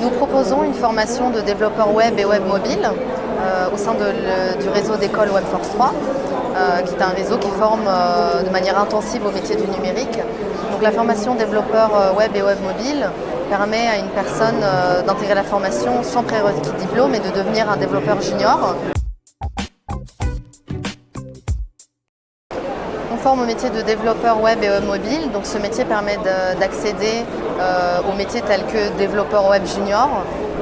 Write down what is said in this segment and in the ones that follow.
Nous proposons une formation de développeurs web et web mobile euh, au sein du réseau d'école Webforce 3, euh, qui est un réseau qui forme euh, de manière intensive au métier du numérique. Donc la formation développeur web et web mobile permet à une personne d'intégrer la formation sans prérequis de diplôme et de devenir un développeur junior forme au métier de développeur web et mobile, donc ce métier permet d'accéder euh, aux métiers tels que développeur web junior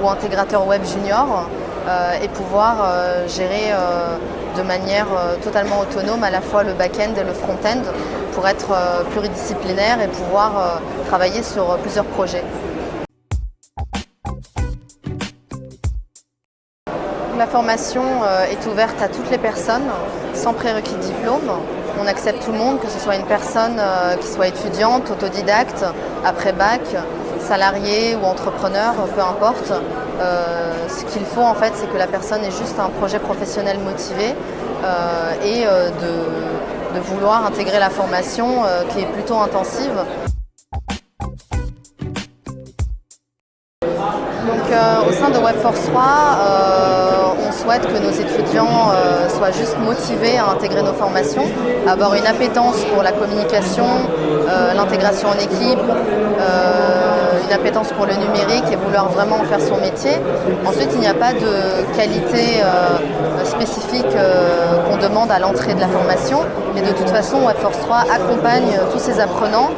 ou intégrateur web junior euh, et pouvoir euh, gérer de manière totalement autonome à la fois le back-end et le front-end pour être pluridisciplinaire et pouvoir travailler sur plusieurs projets. La formation est ouverte à toutes les personnes sans prérequis diplôme. On accepte tout le monde, que ce soit une personne euh, qui soit étudiante, autodidacte, après bac, salarié ou entrepreneur, peu importe. Euh, ce qu'il faut en fait, c'est que la personne ait juste un projet professionnel motivé euh, et de, vouloir intégrer la formation qui est plutôt intensive. Donc, au sein de WebForce 3, que nos étudiants euh, soient juste motivés à intégrer nos formations, avoir une appétence pour la communication, euh, l'intégration en équipe, euh, une appétence pour le numérique et vouloir vraiment en faire son métier. Ensuite, il n'y a pas de qualité spécifique qu'on demande à l'entrée de la formation, mais de toute façon, WebForce 3 accompagne tous ces apprenants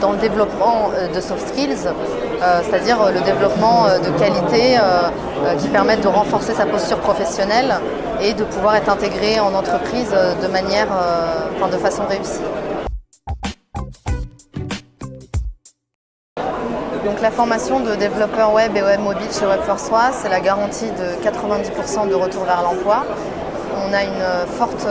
dans le développement de soft skills, c'est-à-dire le développement de qualités qui permettent de renforcer sa posture professionnelle et de pouvoir être intégré en entreprise de manière, façon réussie. Donc la formation de développeur web et web mobile chez 3, c'est la garantie de 90% de retour vers l'emploi. On a une forte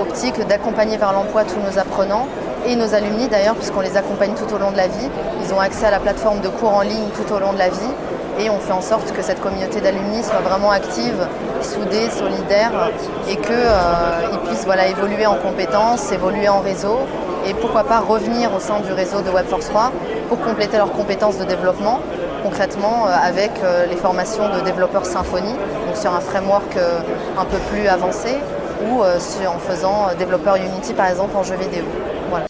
optique d'accompagner vers l'emploi tous nos apprenants et nos alumni d'ailleurs, puisqu'on les accompagne tout au long de la vie. Ils ont accès à la plateforme de cours en ligne tout au long de la vie et on fait en sorte que cette communauté d'alumni soit vraiment active, soudée, solidaire et qu'ils euh, puissent voilà, évoluer en compétences, évoluer en réseau et pourquoi pas revenir au sein du réseau de WebForce 3 pour compléter leurs compétences de développement concrètement euh, avec euh, les formations de développeurs Symfony, donc sur un framework un peu plus avancé ou euh, en faisant euh, développeur Unity par exemple en jeu vidéo. Voilà.